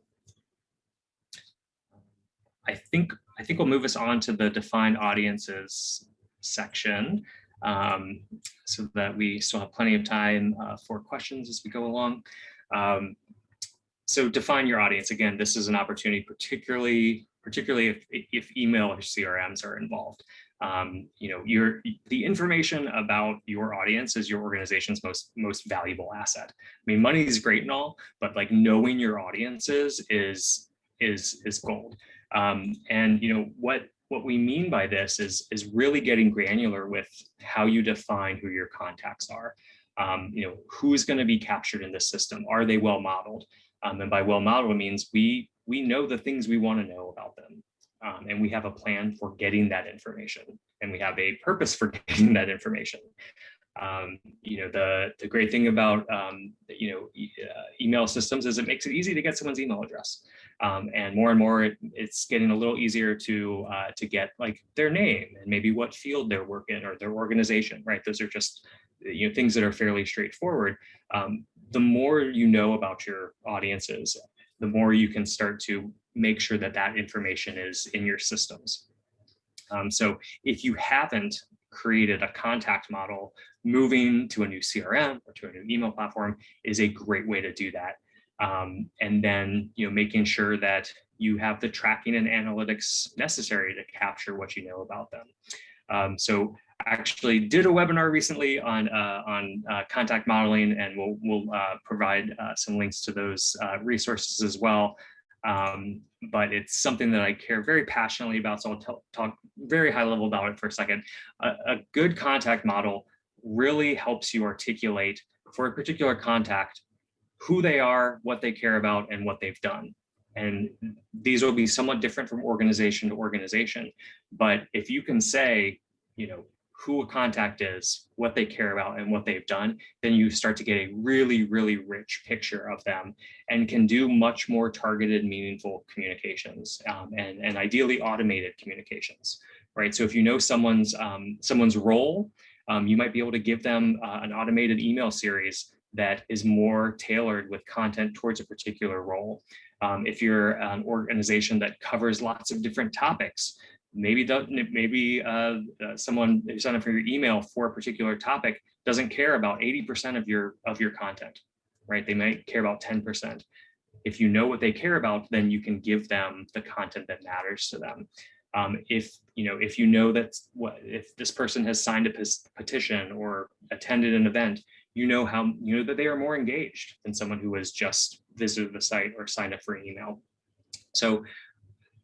I think I think we'll move us on to the defined audiences section um, so that we still have plenty of time uh, for questions as we go along. Um, so define your audience. Again, this is an opportunity, particularly particularly if, if email or CRMs are involved. Um, you know, your the information about your audience is your organization's most most valuable asset. I mean, money is great and all, but like knowing your audiences is is is gold. Um, and you know what what we mean by this is is really getting granular with how you define who your contacts are. Um, you know who's going to be captured in this system. Are they well modeled? Um, and by well modeled means we we know the things we want to know about them. Um, and we have a plan for getting that information and we have a purpose for getting that information. Um, you know, the, the great thing about, um, you know, e uh, email systems is it makes it easy to get someone's email address. Um, and more and more, it, it's getting a little easier to uh, to get like their name and maybe what field they're working or their organization, right? Those are just, you know, things that are fairly straightforward. Um, the more you know about your audiences, the more you can start to make sure that that information is in your systems. Um, so if you haven't created a contact model, moving to a new CRM or to a new email platform is a great way to do that. Um, and then, you know, making sure that you have the tracking and analytics necessary to capture what you know about them. Um, so I actually did a webinar recently on uh, on uh, contact modeling, and we'll we'll uh, provide uh, some links to those uh, resources as well. Um, but it's something that I care very passionately about. So I'll talk very high level about it for a second. A, a good contact model really helps you articulate for a particular contact who they are, what they care about, and what they've done. And these will be somewhat different from organization to organization. But if you can say, you know, who a contact is, what they care about, and what they've done, then you start to get a really, really rich picture of them and can do much more targeted, meaningful communications um, and, and ideally automated communications, right? So if you know someone's um, someone's role, um, you might be able to give them uh, an automated email series that is more tailored with content towards a particular role. Um, if you're an organization that covers lots of different topics, maybe maybe uh, uh, someone who signed up for your email for a particular topic doesn't care about 80% of your of your content, right? They might care about 10%. If you know what they care about, then you can give them the content that matters to them. Um, if you know if you know that what if this person has signed a petition or attended an event, you know how you know that they are more engaged than someone who has just visited the site or signed up for an email. So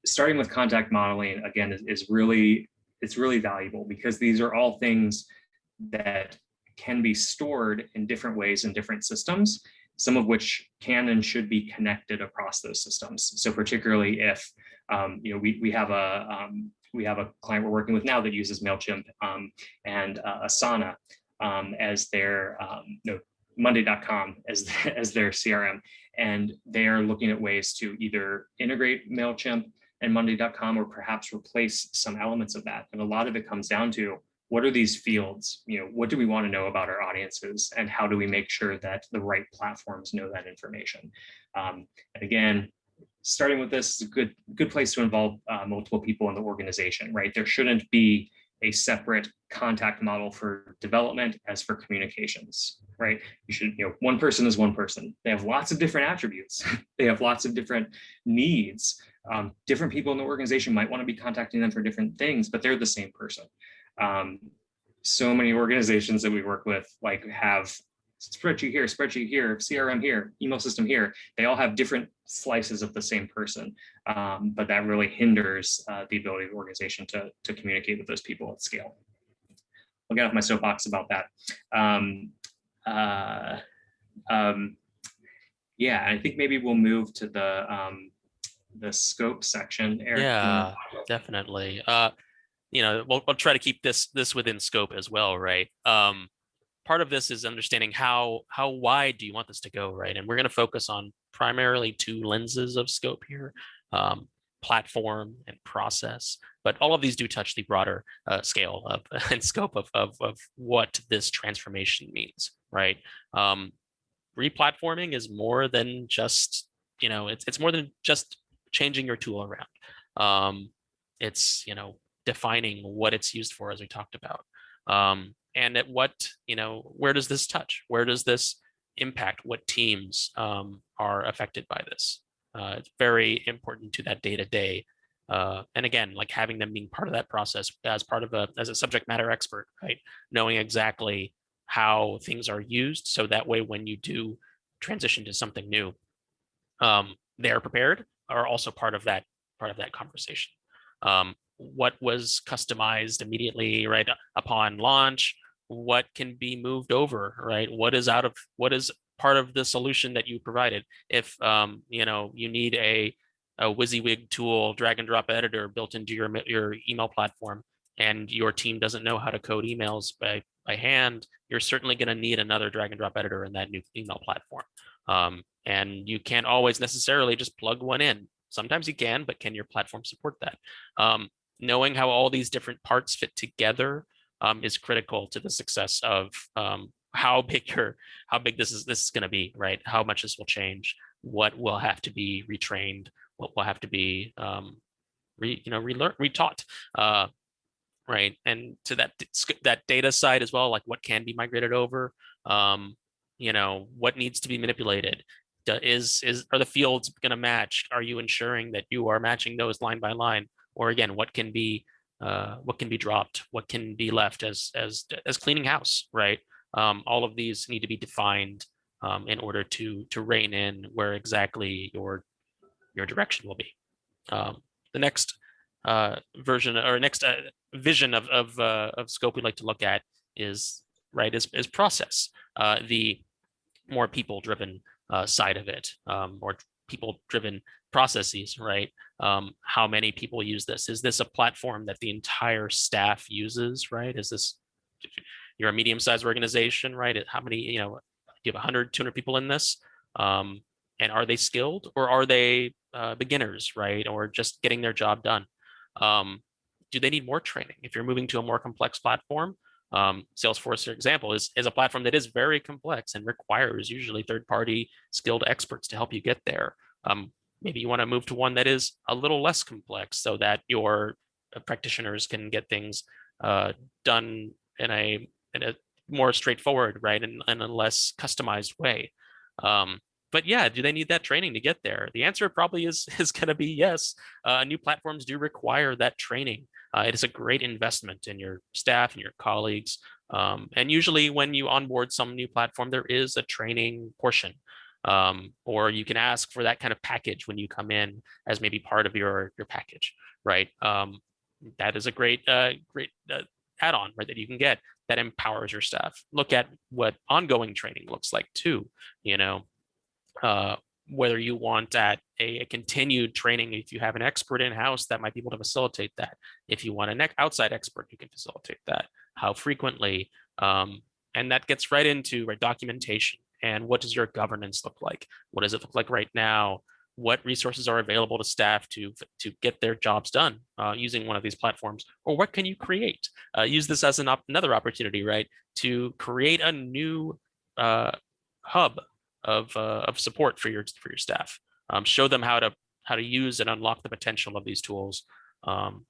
starting with contact modeling again is, is really it's really valuable because these are all things that can be stored in different ways in different systems, some of which can and should be connected across those systems. So particularly if um, you know we we have a um, we have a client we're working with now that uses Mailchimp um, and uh, Asana um, as their um, no Monday.com as as their CRM, and they are looking at ways to either integrate Mailchimp and Monday.com or perhaps replace some elements of that. And a lot of it comes down to what are these fields? You know, what do we want to know about our audiences and how do we make sure that the right platforms know that information? Um, and again, starting with this is a good, good place to involve uh, multiple people in the organization, right? There shouldn't be a separate contact model for development as for communications, right? You should, you know, one person is one person. They have lots of different attributes. they have lots of different needs. Um, different people in the organization might want to be contacting them for different things, but they're the same person. Um, so many organizations that we work with like have spreadsheet here, spreadsheet here, CRM here, email system here. They all have different slices of the same person, um, but that really hinders uh, the ability of the organization to, to communicate with those people at scale. I'll get off my soapbox about that. Um, uh, um, yeah, I think maybe we'll move to the um, the scope section. Eric, yeah, definitely. Uh, you know, we'll, we'll try to keep this this within scope as well, right? Um, part of this is understanding how how wide do you want this to go, right? And we're going to focus on primarily two lenses of scope here, um, platform and process. But all of these do touch the broader uh, scale of and scope of, of, of what this transformation means, right? Um, replatforming is more than just, you know, it's, it's more than just changing your tool around. Um, it's, you know, defining what it's used for, as we talked about. Um, and at what, you know, where does this touch? Where does this impact? What teams um, are affected by this? Uh, it's very important to that day to day. Uh, and again, like having them being part of that process as part of a, as a subject matter expert, right? Knowing exactly how things are used. So that way, when you do transition to something new, um, they're prepared are also part of that part of that conversation. Um, what was customized immediately right upon launch? What can be moved over, right? What is out of what is part of the solution that you provided? If um, you know you need a a WYSIWYG tool, drag and drop editor built into your your email platform, and your team doesn't know how to code emails by by hand, you're certainly going to need another drag and drop editor in that new email platform. Um, and you can't always necessarily just plug one in. Sometimes you can, but can your platform support that? Um, knowing how all these different parts fit together um, is critical to the success of um, how big your how big this is this is going to be, right? How much this will change, what will have to be retrained, what will have to be um, re, you know relearn retaught. Uh, right and to that that data side as well like what can be migrated over um you know what needs to be manipulated is is are the fields going to match are you ensuring that you are matching those line by line or again what can be uh, what can be dropped what can be left as as as cleaning house right? Um, all of these need to be defined um, in order to to rein in where exactly your your direction will be. Um, the next uh, version or next uh, vision of of, uh, of scope we'd like to look at is right is, is process uh, the more people driven side of it um, or people driven processes, right? Um, how many people use this? Is this a platform that the entire staff uses, right? Is this, you're a medium sized organization, right? How many, you know, you have 100, 200 people in this? Um, and are they skilled or are they uh, beginners, right? Or just getting their job done? Um, do they need more training? If you're moving to a more complex platform, um, Salesforce, for example, is, is a platform that is very complex and requires usually third-party skilled experts to help you get there. Um, maybe you want to move to one that is a little less complex so that your uh, practitioners can get things uh, done in a in a more straightforward, right, and in a less customized way. Um, but yeah, do they need that training to get there? The answer probably is is going to be yes. Uh, new platforms do require that training. Uh, it is a great investment in your staff and your colleagues. Um, and usually when you onboard some new platform, there is a training portion. Um, or you can ask for that kind of package when you come in as maybe part of your, your package, right? Um, that is a great, uh, great uh, add-on, right, that you can get that empowers your staff. Look at what ongoing training looks like too, you know, uh, whether you want at a, a, continued training, if you have an expert in-house that might be able to facilitate that. If you want an outside expert, you can facilitate that. How frequently, um, and that gets right into right, documentation and what does your governance look like? What does it look like right now? What resources are available to staff to, to get their jobs done uh, using one of these platforms? Or what can you create? Uh, use this as an op another opportunity, right? To create a new uh, hub of, uh, of support for your, for your staff. Um, show them how to, how to use and unlock the potential of these tools. Um,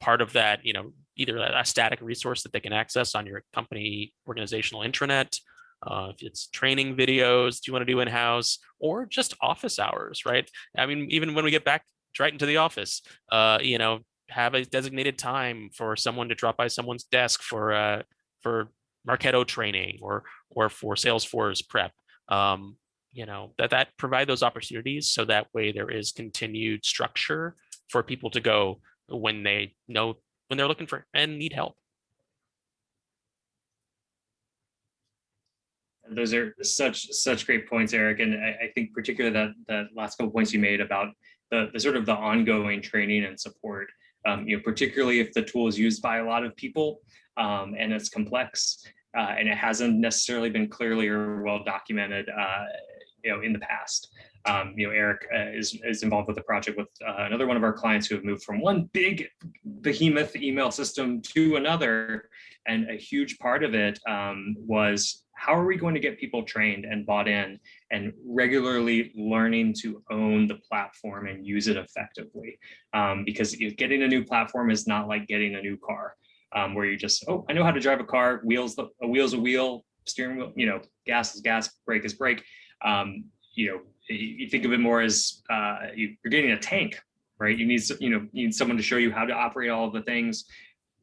part of that, you know, either a static resource that they can access on your company organizational intranet, uh, if it's training videos do you want to do in-house or just office hours, right? I mean, even when we get back right into the office, uh, you know, have a designated time for someone to drop by someone's desk for uh, for Marketo training or or for Salesforce prep. Um, you know, that that provide those opportunities so that way there is continued structure for people to go when they know when they're looking for and need help. those are such such great points, Eric. And I, I, think particularly that that last couple points you made about the, the sort of the ongoing training and support. Um, you know, particularly if the tool is used by a lot of people um, and it's complex uh, and it hasn't necessarily been clearly or well documented, uh, you know, in the past. Um, you know, Eric uh, is, is involved with the project with uh, another one of our clients who have moved from one big behemoth email system to another. And a huge part of it um, was how are we going to get people trained and bought in and regularly learning to own the platform and use it effectively? Um, because getting a new platform is not like getting a new car um, where you just, oh, I know how to drive a car, wheels, a wheel's a wheel, steering wheel, you know, gas is gas, brake is brake. Um, you know, you think of it more as uh, you're getting a tank, right? You need, you know, you need someone to show you how to operate all of the things.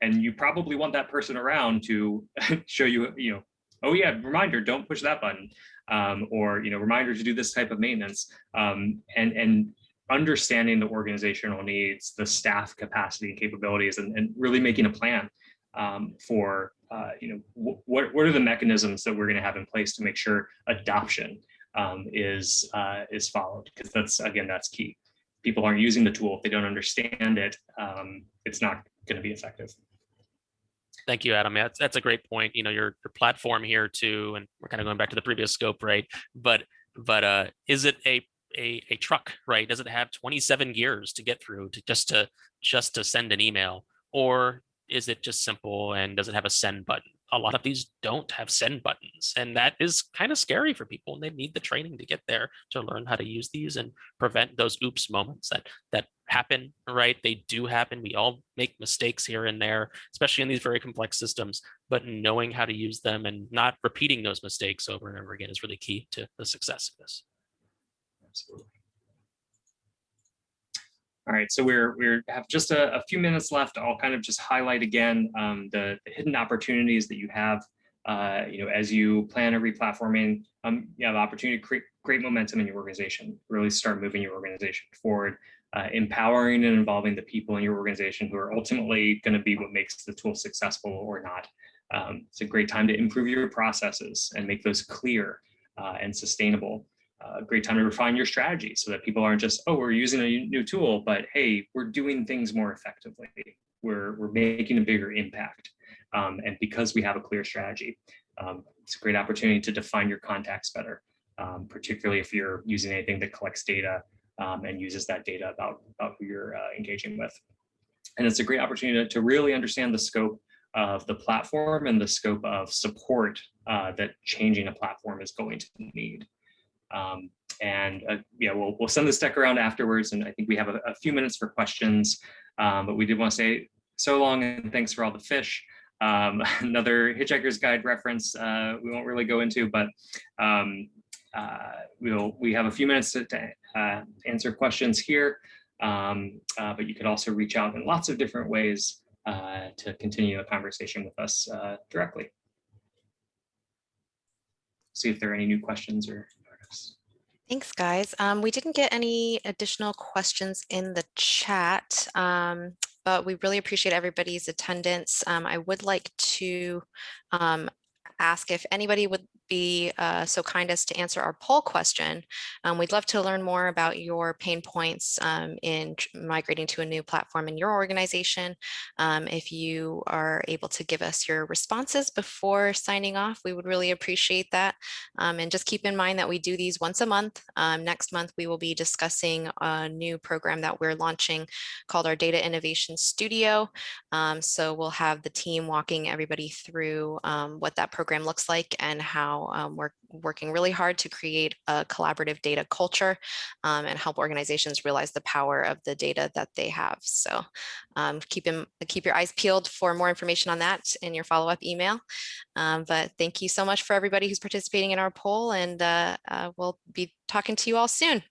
And you probably want that person around to show you, you know, oh yeah, reminder, don't push that button. Um, or, you know, reminder to do this type of maintenance. Um, and, and understanding the organizational needs, the staff capacity and capabilities, and, and really making a plan um, for, uh, you know, what, what are the mechanisms that we're going to have in place to make sure adoption um, is uh, is followed because that's again that's key. People aren't using the tool if they don't understand it. Um, it's not going to be effective. Thank you, Adam. That's that's a great point. You know, your your platform here too, and we're kind of going back to the previous scope, right? But but uh, is it a a, a truck, right? Does it have 27 gears to get through to just to just to send an email, or is it just simple and does it have a send button? a lot of these don't have send buttons and that is kind of scary for people and they need the training to get there to learn how to use these and prevent those oops moments that that happen right they do happen we all make mistakes here and there especially in these very complex systems but knowing how to use them and not repeating those mistakes over and over again is really key to the success of this absolutely all right, so we're we have just a, a, few minutes left. I'll kind of just highlight again um, the, the, hidden opportunities that you have. Uh, you know, as you plan a replatforming, um, you have opportunity to create great momentum in your organization. Really start moving your organization forward, uh, empowering and involving the people in your organization who are ultimately going to be what makes the tool successful or not. Um, it's a great time to improve your processes and make those clear uh, and sustainable a great time to refine your strategy so that people aren't just, oh, we're using a new tool, but hey, we're doing things more effectively. We're, we're making a bigger impact. Um, and because we have a clear strategy, um, it's a great opportunity to define your contacts better, um, particularly if you're using anything that collects data um, and uses that data about, about who you're uh, engaging with. And it's a great opportunity to, to really understand the scope of the platform and the scope of support uh, that changing a platform is going to need. Um, and uh, yeah, we'll, we'll send this deck around afterwards. And I think we have a, a few minutes for questions, um, but we did want to say so long and thanks for all the fish. Um, another Hitchhiker's Guide reference uh, we won't really go into, but um, uh, we'll we have a few minutes to, to uh, answer questions here. Um, uh, but you could also reach out in lots of different ways uh, to continue a conversation with us uh, directly. See if there are any new questions or. Thanks, guys. Um, we didn't get any additional questions in the chat, um, but we really appreciate everybody's attendance. Um, I would like to um, ask if anybody would be uh, so kind as to answer our poll question. Um, we'd love to learn more about your pain points um, in migrating to a new platform in your organization. Um, if you are able to give us your responses before signing off, we would really appreciate that. Um, and just keep in mind that we do these once a month. Um, next month, we will be discussing a new program that we're launching called our Data Innovation Studio. Um, so we'll have the team walking everybody through what that program looks like and how um, we're working really hard to create a collaborative data culture um, and help organizations realize the power of the data that they have. So um, keep, in, keep your eyes peeled for more information on that in your follow-up email. Um, but thank you so much for everybody who's participating in our poll and uh, uh, we'll be talking to you all soon.